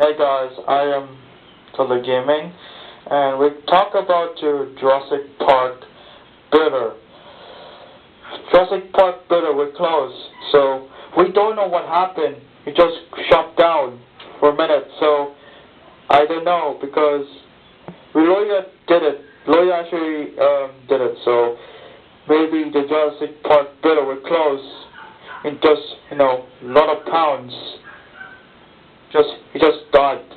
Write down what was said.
Hey guys, I am Tele Gaming, and we talk about your Jurassic Park Builder. Jurassic Park Builder will close, so we don't know what happened. It just shut down for a minute, so I don't know because we lawyer did it. Lawyer actually um, did it, so maybe the Jurassic Park Builder will close in just you know a lot of pounds just he just died.